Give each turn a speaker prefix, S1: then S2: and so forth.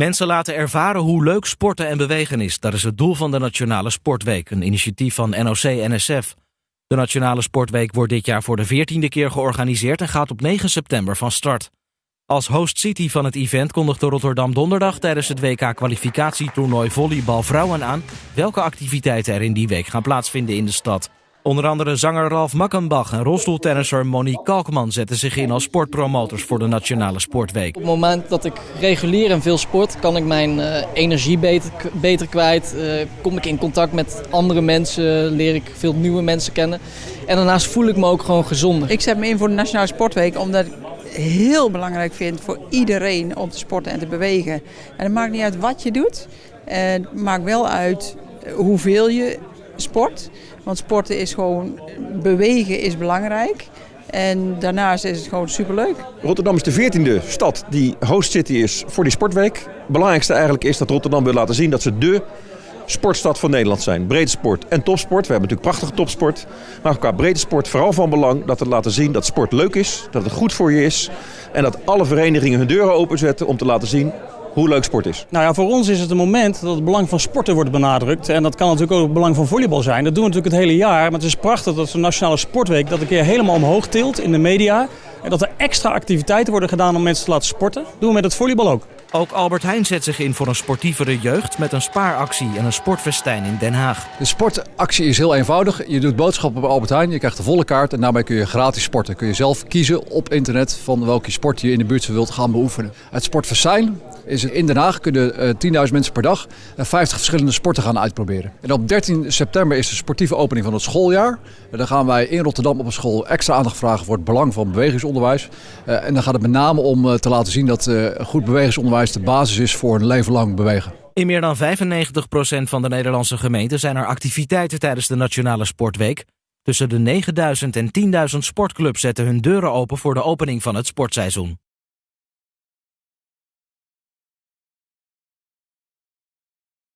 S1: Mensen laten ervaren hoe leuk sporten en bewegen is. Dat is het doel van de Nationale Sportweek, een initiatief van NOC-NSF. De Nationale Sportweek wordt dit jaar voor de veertiende keer georganiseerd en gaat op 9 september van start. Als host city van het event kondigde Rotterdam donderdag tijdens het WK-kwalificatietoernooi volleybal vrouwen aan welke activiteiten er in die week gaan plaatsvinden in de stad. Onder andere zanger Ralf Makkenbach en rolstoeltennisser Monique Kalkman zetten zich in als sportpromotors voor de Nationale Sportweek.
S2: Op het moment dat ik regulier en veel sport, kan ik mijn uh, energie beter, beter kwijt. Uh, kom ik in contact met andere mensen, leer ik veel nieuwe mensen kennen. En daarnaast voel ik me ook gewoon gezonder.
S3: Ik zet me in voor de Nationale Sportweek omdat ik heel belangrijk vind voor iedereen om te sporten en te bewegen. En het maakt niet uit wat je doet, het maakt wel uit hoeveel je sport. Want sporten is gewoon, bewegen is belangrijk. En daarnaast is het gewoon superleuk.
S4: Rotterdam is de veertiende stad die host city is voor die sportweek. Belangrijkste eigenlijk is dat Rotterdam wil laten zien dat ze de sportstad van Nederland zijn. Breedte sport en topsport. We hebben natuurlijk prachtige topsport. Maar qua breedte sport vooral van belang dat we laten zien dat sport leuk is. Dat het goed voor je is. En dat alle verenigingen hun deuren openzetten om te laten zien hoe leuk sport is.
S5: Nou ja, voor ons is het een moment dat het belang van sporten wordt benadrukt. En dat kan natuurlijk ook het belang van volleybal zijn. Dat doen we natuurlijk het hele jaar. Maar het is prachtig dat de Nationale Sportweek dat een keer helemaal omhoog tilt in de media. En dat er extra activiteiten worden gedaan om mensen te laten sporten. Dat doen we met het volleybal ook.
S1: Ook Albert Heijn zet zich in voor een sportievere jeugd met een spaaractie en een sportfestijn in Den Haag.
S6: De sportactie is heel eenvoudig. Je doet boodschappen bij Albert Heijn, je krijgt de volle kaart en daarbij kun je gratis sporten. Kun je zelf kiezen op internet van welke sport je in de buurt wilt gaan beoefenen. Het sportfestijn is in Den Haag kunnen uh, 10.000 mensen per dag 50 verschillende sporten gaan uitproberen. En op 13 september is de sportieve opening van het schooljaar. En dan gaan wij in Rotterdam op een school extra aandacht vragen voor het belang van bewegingsonderwijs. Uh, en dan gaat het met name om te laten zien dat goed bewegingsonderwijs de basis is voor een leven lang bewegen.
S1: In meer dan 95% van de Nederlandse gemeenten zijn er activiteiten tijdens de Nationale Sportweek. Tussen de 9000 en 10.000 sportclubs zetten hun deuren open voor de opening van het sportseizoen.